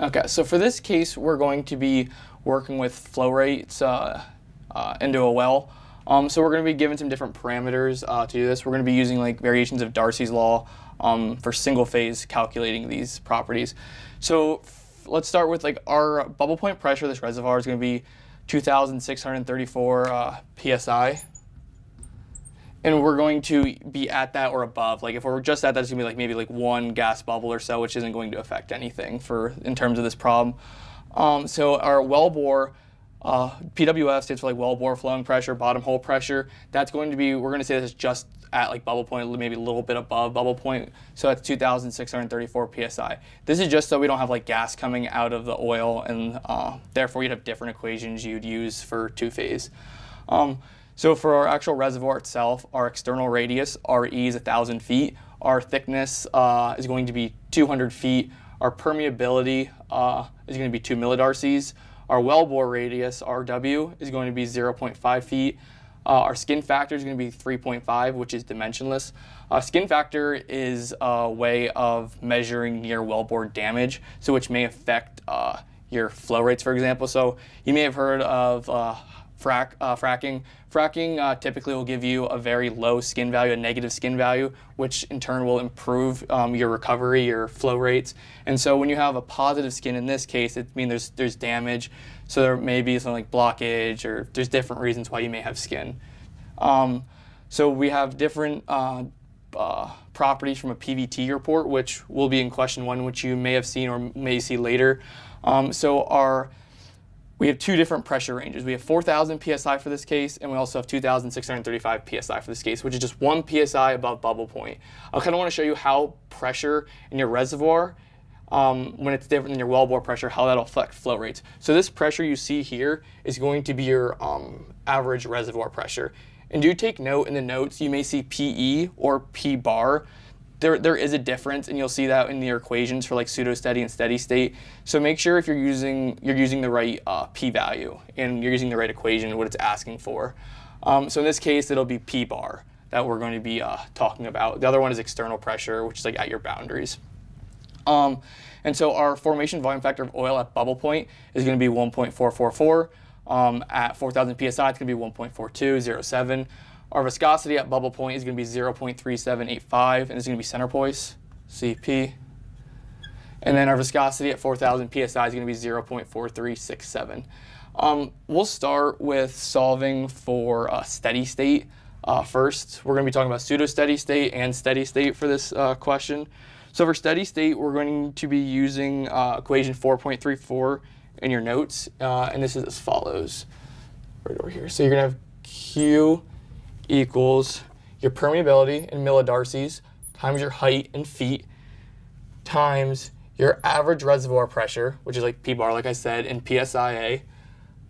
Okay, so for this case, we're going to be working with flow rates uh, uh, into a well. Um, so we're going to be given some different parameters uh, to do this. We're going to be using like variations of Darcy's law um, for single phase calculating these properties. So let's start with like our bubble point pressure. This reservoir is going to be 2,634 uh, psi. And we're going to be at that or above. Like if we're just at that, it's gonna be like maybe like one gas bubble or so, which isn't going to affect anything for in terms of this problem. Um, so our well bore uh, PWF stands for like well bore flowing pressure, bottom hole pressure. That's going to be, we're going to say this is just at like bubble point, maybe a little bit above bubble point. So that's 2,634 PSI. This is just so we don't have like gas coming out of the oil and uh, therefore you'd have different equations you'd use for two phase. Um, so for our actual reservoir itself, our external radius, RE is 1,000 feet. Our thickness uh, is going to be 200 feet. Our permeability uh, is going to be 2 millidarcies. Our wellbore radius, RW, is going to be 0.5 feet. Uh, our skin factor is going to be 3.5, which is dimensionless. Uh, skin factor is a way of measuring near wellbore damage, so which may affect uh, your flow rates, for example. So you may have heard of uh, frac, uh, fracking. Fracking uh, typically will give you a very low skin value, a negative skin value, which in turn will improve um, your recovery, your flow rates. And so when you have a positive skin in this case, it means there's, there's damage. So there may be something like blockage or there's different reasons why you may have skin. Um, so we have different uh, uh, properties from a PVT report, which will be in question one, which you may have seen or may see later. Um, so our we have two different pressure ranges. We have 4,000 psi for this case, and we also have 2,635 psi for this case, which is just one psi above bubble point. I kind of want to show you how pressure in your reservoir, um, when it's different than your wellbore pressure, how that'll affect flow rates. So this pressure you see here is going to be your um, average reservoir pressure. And do take note in the notes, you may see PE or P bar there, there is a difference and you'll see that in your equations for like pseudo-steady and steady state. So make sure if you're using, you're using the right uh, p-value and you're using the right equation, what it's asking for. Um, so in this case, it'll be p-bar that we're going to be uh, talking about. The other one is external pressure, which is like at your boundaries. Um, and so our formation volume factor of oil at bubble point is going to be 1.444. Um, at 4,000 psi, it's going to be 1.4207. Our viscosity at bubble point is going to be 0.3785, and it's going to be centipoise, CP. And then our viscosity at 4,000 psi is going to be 0.4367. Um, we'll start with solving for a steady state uh, first. We're going to be talking about pseudo-steady state and steady state for this uh, question. So for steady state, we're going to be using uh, equation 4.34 in your notes, uh, and this is as follows. Right over here. So you're going to have Q equals your permeability in millidarcies times your height in feet times your average reservoir pressure, which is like P bar, like I said, in PSIA,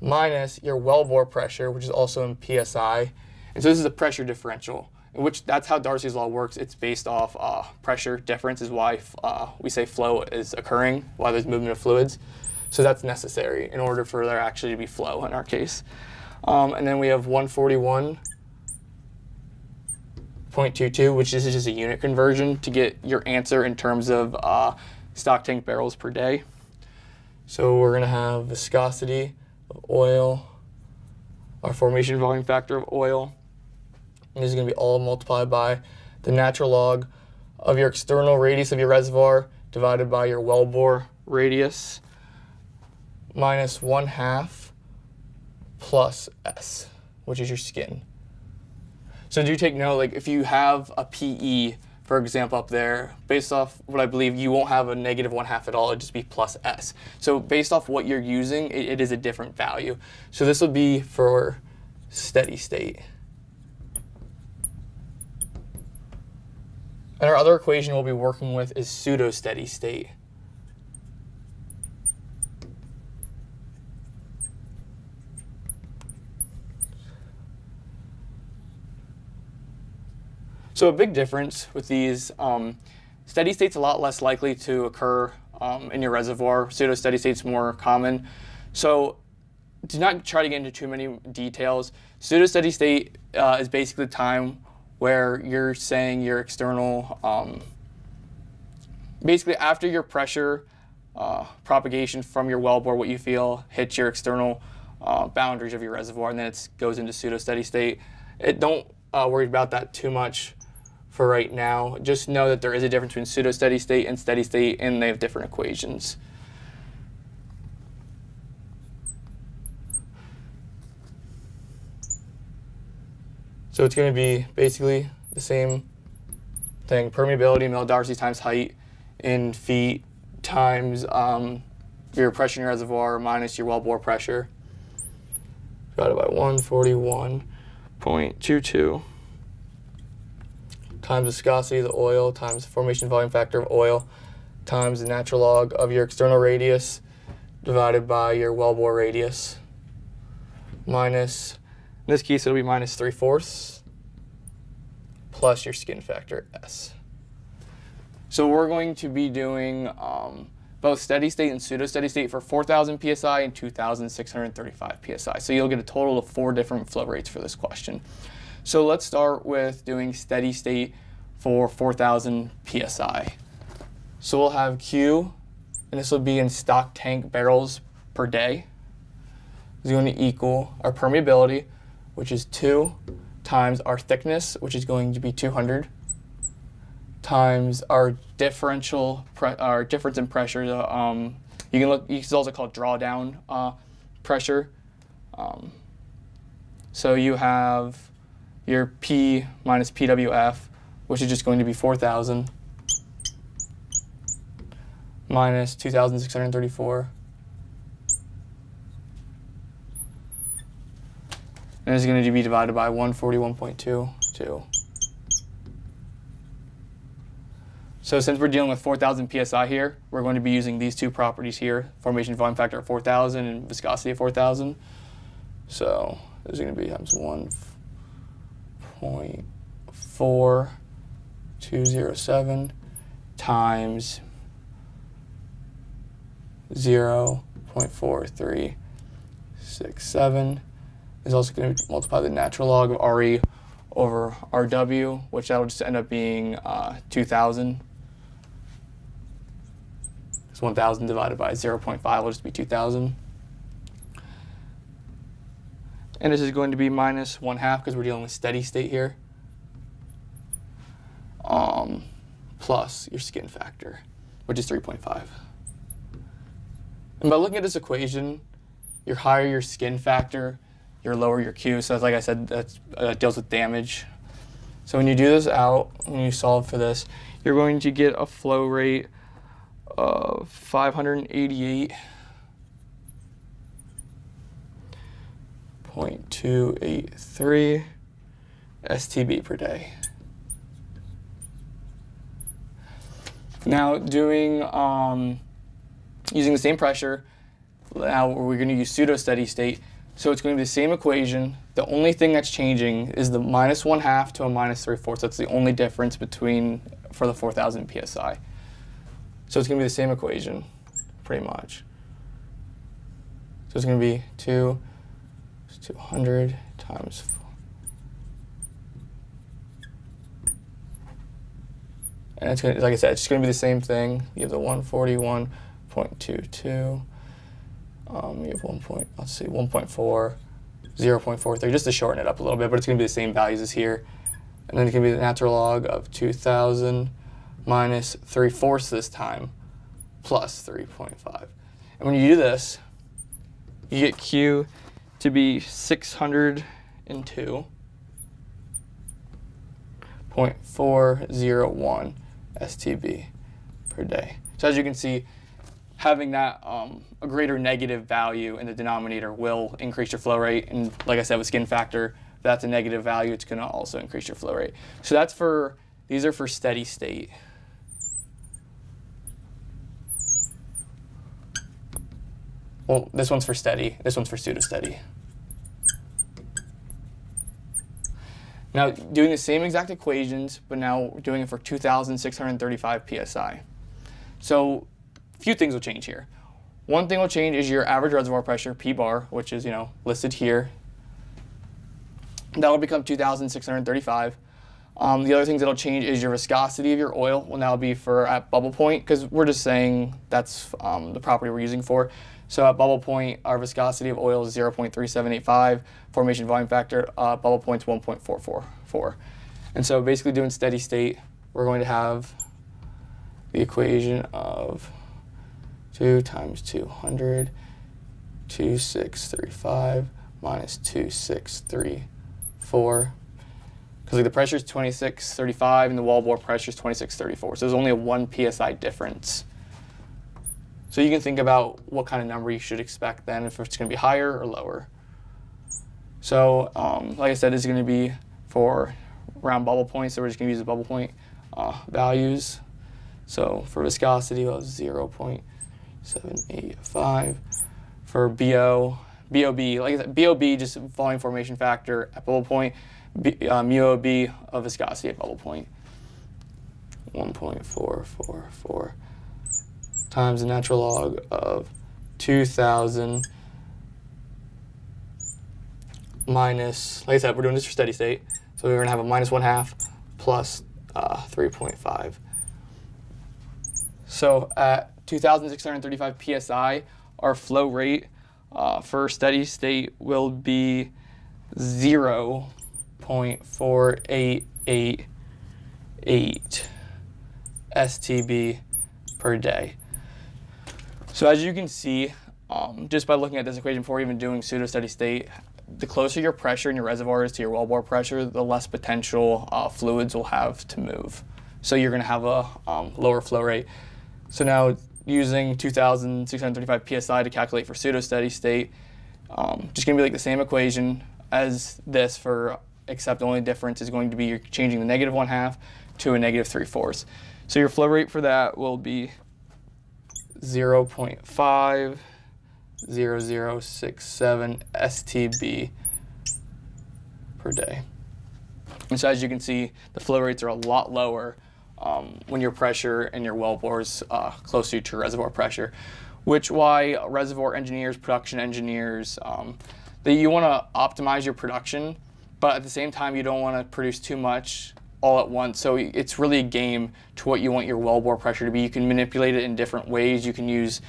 minus your wellbore pressure, which is also in PSI. And so this is a pressure differential, which that's how Darcy's law works. It's based off uh, pressure difference is why uh, we say flow is occurring, why there's movement of fluids. So that's necessary in order for there actually to be flow in our case. Um, and then we have 141 0.22, which this is just a unit conversion to get your answer in terms of uh, stock tank barrels per day. So we're going to have viscosity of oil, our formation volume factor of oil. And this is going to be all multiplied by the natural log of your external radius of your reservoir divided by your wellbore radius minus 1 half plus S, which is your skin. So do take note, like if you have a PE, for example, up there, based off what I believe, you won't have a negative one half at all, it'd just be plus S. So based off what you're using, it, it is a different value. So this would be for steady state. And our other equation we'll be working with is pseudo-steady state. So a big difference with these, um, steady state's a lot less likely to occur um, in your reservoir. Pseudo-steady state's more common. So do not try to get into too many details. Pseudo-steady state uh, is basically the time where you're saying your external, um, basically after your pressure uh, propagation from your wellbore, what you feel hits your external uh, boundaries of your reservoir, and then it goes into pseudo steady state. It, don't uh, worry about that too much for right now. Just know that there is a difference between pseudo steady state and steady state, and they have different equations. So it's going to be basically the same thing. Permeability, mill Darcy times height in feet times um, your pressure in your reservoir minus your wellbore pressure. Divided by 141.22 times viscosity of the oil times formation volume factor of oil times the natural log of your external radius divided by your wellbore radius minus, in this case it'll be minus 3 fourths plus your skin factor S. So we're going to be doing um, both steady state and pseudo steady state for 4,000 psi and 2,635 psi. So you'll get a total of four different flow rates for this question. So let's start with doing steady state for 4,000 psi. So we'll have Q, and this will be in stock tank barrels per day, is going to equal our permeability, which is 2 times our thickness, which is going to be 200, times our differential, our difference in pressure. Um, you can look, it's also called drawdown uh, pressure. Um, so you have your P minus PWF, which is just going to be 4,000 minus 2,634. And it's going to be divided by 141.22. So since we're dealing with 4,000 psi here, we're going to be using these two properties here, formation volume factor of 4,000 and viscosity of 4,000. So this is going to be times 1.4207 times 0.4367 is also going to multiply the natural log of RE over RW, which that'll just end up being uh, 2,000 so 1,000 divided by 0.5 will just be 2,000. And this is going to be minus 1 half because we're dealing with steady state here. Um, plus your skin factor, which is 3.5. And by looking at this equation, you're higher your skin factor, you're lower your Q. So like I said, that uh, deals with damage. So when you do this out, when you solve for this, you're going to get a flow rate of 588 0.283 STB per day. Now doing, um, using the same pressure, now we're going to use pseudo steady state. So it's going to be the same equation. The only thing that's changing is the minus one half to a minus three fourths. That's the only difference between for the 4,000 PSI. So it's going to be the same equation, pretty much. So it's going to be 2 200 times 4. And it's to, like I said, it's going to be the same thing. You have the 141.22. Um, you have 1 point, let's see, 1.4, 0 0.43, just to shorten it up a little bit, but it's going to be the same values as here. And then going to be the natural log of 2,000 minus 3 fourths this time, plus 3.5. And when you do this, you get Q to be 602.401 STB per day. So as you can see, having that um, a greater negative value in the denominator will increase your flow rate. And like I said, with skin factor, that's a negative value, it's going to also increase your flow rate. So that's for, these are for steady state. Well, this one's for steady. This one's for pseudo-steady. Now, doing the same exact equations, but now we're doing it for 2,635 psi. So, a few things will change here. One thing will change is your average reservoir pressure, P bar, which is, you know, listed here. That will become 2,635. Um, the other things that'll change is your viscosity of your oil will now be for at bubble point because we're just saying that's um, the property we're using for. So at bubble point, our viscosity of oil is 0.3785. Formation volume factor, uh, bubble point's 1.444. And so basically doing steady state, we're going to have the equation of 2 times 200, 2635 minus 2634 because like the pressure is 2635 and the wellbore pressure is 2634. So there's only a 1 psi difference. So you can think about what kind of number you should expect then, if it's going to be higher or lower. So um, like I said, it's going to be for round bubble points, so we're just going to use the bubble point uh, values. So for viscosity, it was 0.785. For BO, BOB, like I said, BOB, just volume formation factor at bubble point, B, uh, mu OB of viscosity at bubble 1.444 times the natural log of 2,000 minus, like I said, we're doing this for steady state. So we're going to have a minus 1 half plus uh, 3.5. So at 2,635 psi, our flow rate uh, for steady state will be 0.4888 STB per day. So as you can see, um, just by looking at this equation before even doing pseudo steady state, the closer your pressure in your reservoir is to your wellbore pressure, the less potential uh, fluids will have to move. So you're going to have a um, lower flow rate. So now using 2,635 psi to calculate for pseudo steady state, um, just going to be like the same equation as this for, except the only difference is going to be you're changing the negative one half to a negative three fourths. So your flow rate for that will be 0.5 0067 STB per day. And so as you can see, the flow rates are a lot lower um, when your pressure and your well bore is uh, closer to reservoir pressure, which why reservoir engineers, production engineers, um, that you want to optimize your production, but at the same time you don't want to produce too much all at once. So it's really a game to what you want your well bore pressure to be. You can manipulate it in different ways. You can use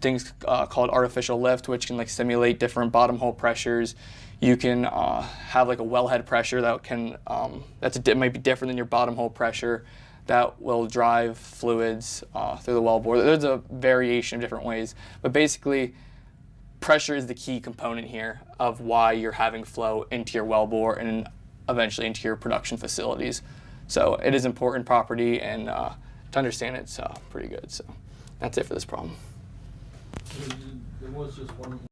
things uh, called artificial lift, which can like simulate different bottom hole pressures. You can uh, have like a wellhead pressure that can um, that's a, might be different than your bottom hole pressure that will drive fluids uh, through the wellbore. There's a variation of different ways, but basically pressure is the key component here of why you're having flow into your wellbore and eventually into your production facilities. So it is important property and uh, to understand it's uh, pretty good. So that's it for this problem.